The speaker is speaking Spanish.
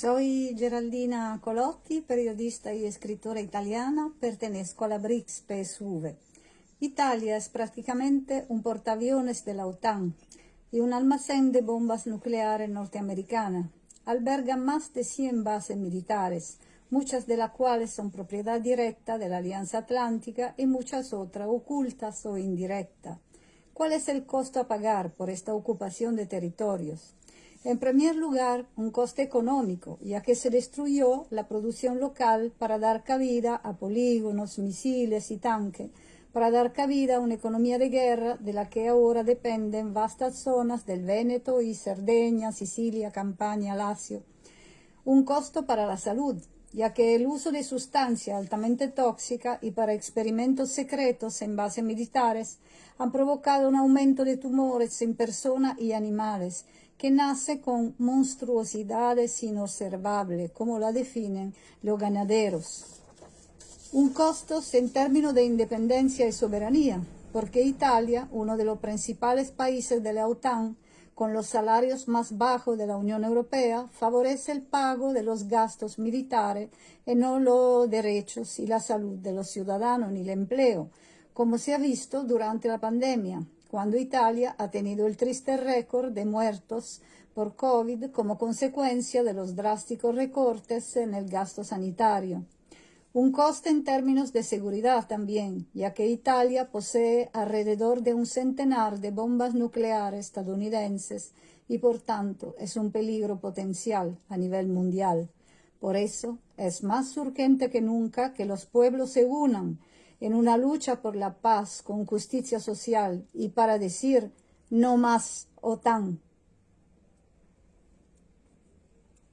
Soy Geraldina Colotti, periodista y escritora italiana, pertenezco a la BRICS PSV. Italia es prácticamente un portaaviones de la OTAN y un almacén de bombas nucleares norteamericanas. Alberga más de 100 bases militares, muchas de las cuales son propiedad directa de la Alianza Atlántica y muchas otras ocultas o indirectas. ¿Cuál es el costo a pagar por esta ocupación de territorios? En primer lugar, un coste económico, ya que se destruyó la producción local para dar cabida a polígonos, misiles y tanques, para dar cabida a una economía de guerra de la que ahora dependen vastas zonas del Véneto y Cerdeña, Sicilia, Campania, Lazio. Un costo para la salud, ya que el uso de sustancias altamente tóxicas y para experimentos secretos en bases militares han provocado un aumento de tumores en personas y animales, que nace con monstruosidades inobservables, como la definen los ganaderos. Un costo en términos de independencia y soberanía, porque Italia, uno de los principales países de la OTAN, con los salarios más bajos de la Unión Europea, favorece el pago de los gastos militares y no los derechos y la salud de los ciudadanos ni el empleo, como se ha visto durante la pandemia, cuando Italia ha tenido el triste récord de muertos por COVID como consecuencia de los drásticos recortes en el gasto sanitario. Un coste en términos de seguridad también, ya que Italia posee alrededor de un centenar de bombas nucleares estadounidenses y por tanto es un peligro potencial a nivel mundial. Por eso es más urgente que nunca que los pueblos se unan en una lucha por la paz con justicia social y para decir no más OTAN.